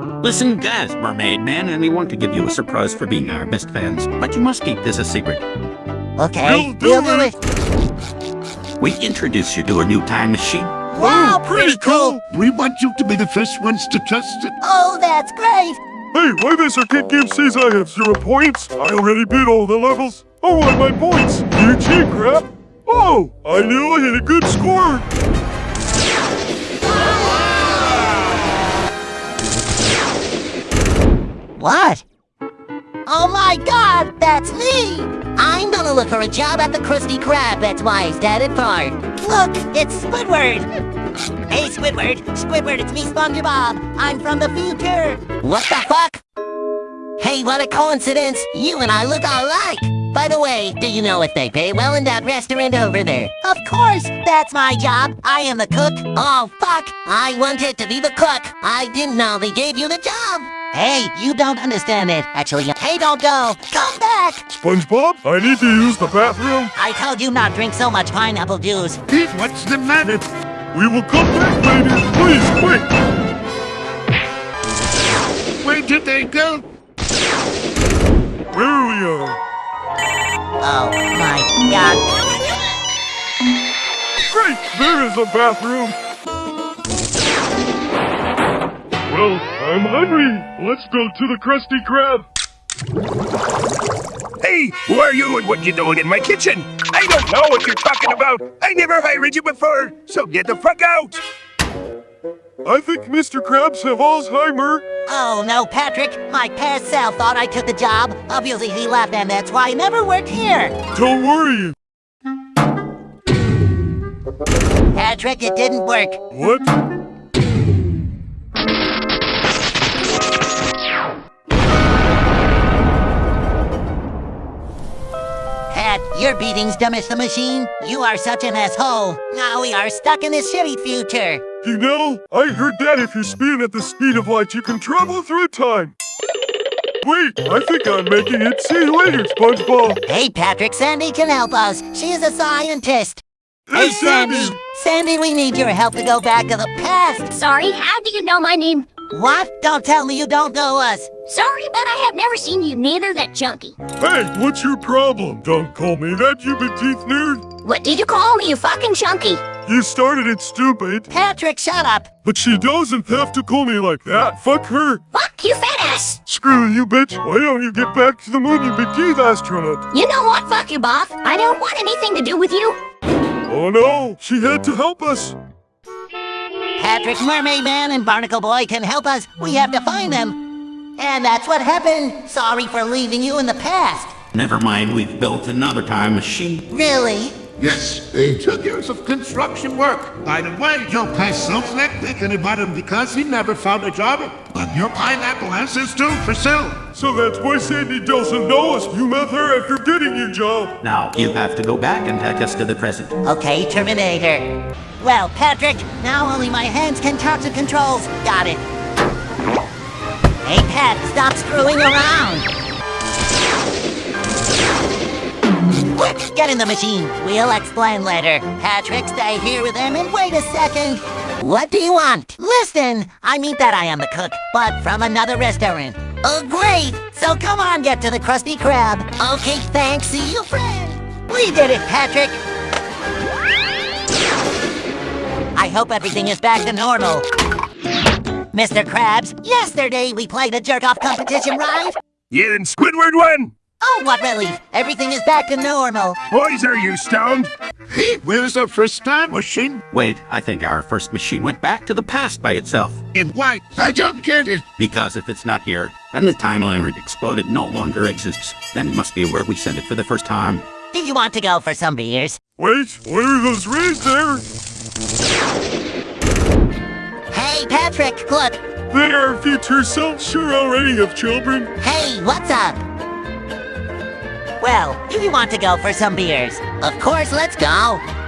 Listen, guys, Mermaid Man, and we want to give you a surprise for being our best fans, but you must keep this a secret. Okay, We'll do do it. it. We introduce you to a new time machine. Wow, oh, pretty cool. We want you to be the first ones to test it. Oh, that's great. Hey, why this arcade game says I have zero points? I already beat all the levels. Oh, I want my points. You cheat, crap. Oh, I knew I had a good score. What? Oh my god, that's me! I'm gonna look for a job at the Krusty Krab, that's why I started for. Look, it's Squidward! Hey Squidward, Squidward, it's me SpongeBob. I'm from the future. What the fuck? Hey, what a coincidence! You and I look alike! By the way, do you know if they pay well in that restaurant over there? Of course! That's my job! I am the cook! Oh, fuck! I wanted to be the cook! I didn't know they gave you the job! Hey, you don't understand it. Actually, hey, don't go! Come back! SpongeBob, I need to use the bathroom. I told you not drink so much pineapple juice. Pete, what's the matter? We will come back, lady. Please, quick. Where did they go? Where we are. Oh my god. Great, there is a bathroom. Well, I'm hungry. Let's go to the Krusty Krab. Hey, who are you and what you doing in my kitchen? I don't know what you're talking about. I never hired you before, so get the fuck out. I think Mr. Krabs have Alzheimer. Oh no, Patrick. My past self thought I took the job. Obviously, he left, and that's why I never worked here. Don't worry. Patrick, it didn't work. What? Your beating's dumb as the machine. You are such an asshole. Now we are stuck in this shitty future. You know, I heard that if you're speeding at the speed of light, you can travel through time. Wait, I think I'm making it. See you later, SpongeBob. Hey, Patrick, Sandy can help us. She is a scientist. Hey, Sandy. Sandy, we need your help to go back to the past. Sorry, how do you know my name? What? Don't tell me you don't know us. Sorry, but I have never seen you neither that chunky. Hey, what's your problem? Don't call me that, you big teeth nerd. What did you call me, you fucking chunky? You started it, stupid. Patrick, shut up. But she doesn't have to call me like that. Fuck her. Fuck you, fat ass! Screw you, bitch. Why don't you get back to the moon, you big teeth astronaut? You know what, fuck you, Bob? I don't want anything to do with you. Oh no, she had to help us. Patrick, Mermaid Man, and Barnacle Boy can help us. We have to find them. And that's what happened. Sorry for leaving you in the past. Never mind, we've built another time machine. Really? Yes, they took years of construction work. By the way, Joe passed so slick thinking about him because he never found a job. But your pineapple has his too for sale. So that's why Sandy doesn't know us. You met her after getting your job. Now, you have to go back and take us to the present. Okay, Terminator. Well, Patrick, now only my hands can touch the controls. Got it. Hey, Pat, stop screwing around. Get in the machine. We'll explain later. Patrick, stay here with him and wait a second. What do you want? Listen, I mean that I am the cook, but from another restaurant. Oh, great! So come on, get to the Krusty Krab. Okay, thanks. See you, friend. We did it, Patrick. I hope everything is back to normal. Mr. Krabs, yesterday we played a jerk-off competition, right? Yeah, and Squidward won. Oh, what relief. Everything is back to normal. Boys, are you stoned? Pete, where's the first time machine? Wait, I think our first machine went back to the past by itself. In what? I don't get it. Because if it's not here, and the timeline it exploded no longer exists, then it must be where we sent it for the first time. Do you want to go for some beers? Wait, what are those rays there? Hey, Patrick, look. They are future selves sure already have children. Hey, what's up? Well, do you want to go for some beers? Of course, let's go.